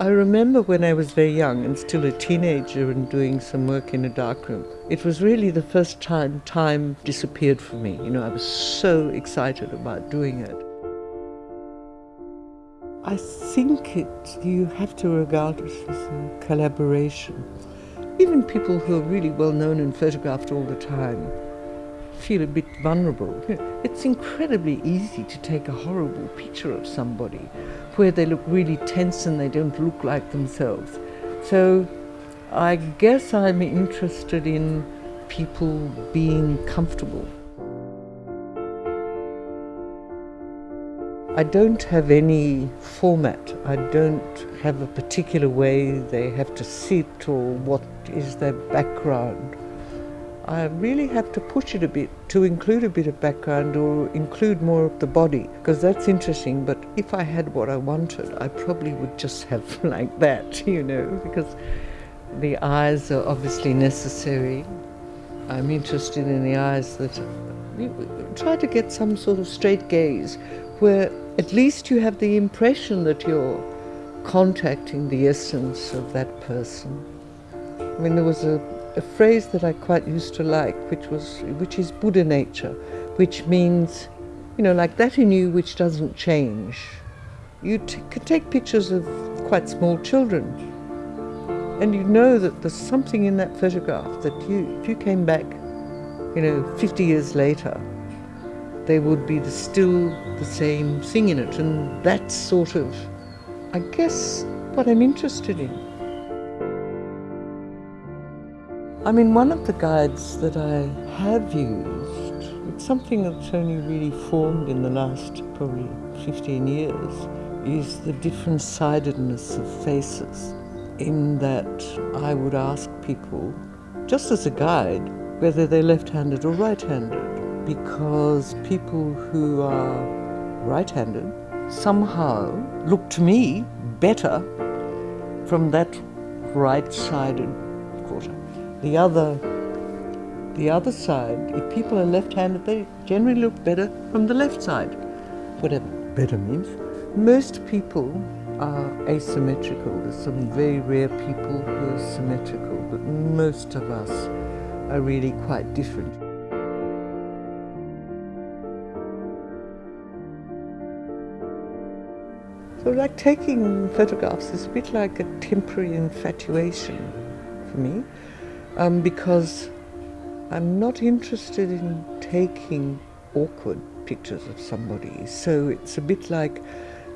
I remember when I was very young and still a teenager and doing some work in a darkroom. It was really the first time time disappeared for me. You know, I was so excited about doing it. I think it, you have to regard it as a collaboration. Even people who are really well known and photographed all the time feel a bit vulnerable. It's incredibly easy to take a horrible picture of somebody where they look really tense and they don't look like themselves. So I guess I'm interested in people being comfortable. I don't have any format. I don't have a particular way they have to sit or what is their background. I really have to push it a bit to include a bit of background or include more of the body because that's interesting. But if I had what I wanted, I probably would just have like that, you know, because the eyes are obviously necessary. I'm interested in the eyes that try to get some sort of straight gaze where at least you have the impression that you're contacting the essence of that person. I mean, there was a a phrase that I quite used to like, which was which is Buddha nature, which means, you know, like that in you which doesn't change. You could take pictures of quite small children, and you know that there's something in that photograph that you, if you came back, you know, 50 years later, there would be the, still the same thing in it, and that's sort of, I guess, what I'm interested in. I mean, one of the guides that I have used, it's something that's only really formed in the last probably 15 years, is the different sidedness of faces. In that I would ask people, just as a guide, whether they're left-handed or right-handed, because people who are right-handed somehow look to me better from that right-sided quarter. The other, the other side, if people are left-handed, they generally look better from the left side, whatever better means. Most people are asymmetrical. There's some very rare people who are symmetrical, but most of us are really quite different. So like taking photographs is a bit like a temporary infatuation for me um, because I'm not interested in taking awkward pictures of somebody. So it's a bit like,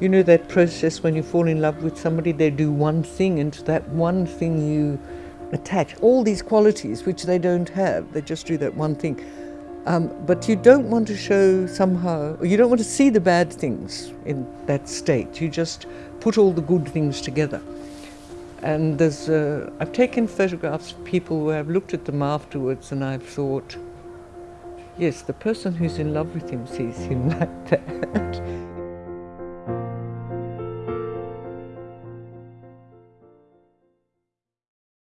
you know, that process when you fall in love with somebody, they do one thing, and to that one thing you attach all these qualities which they don't have. They just do that one thing. Um, but you don't want to show somehow, you don't want to see the bad things in that state. You just put all the good things together. And there's, uh, I've taken photographs of people where I've looked at them afterwards and I've thought, yes, the person who's in love with him sees him like that.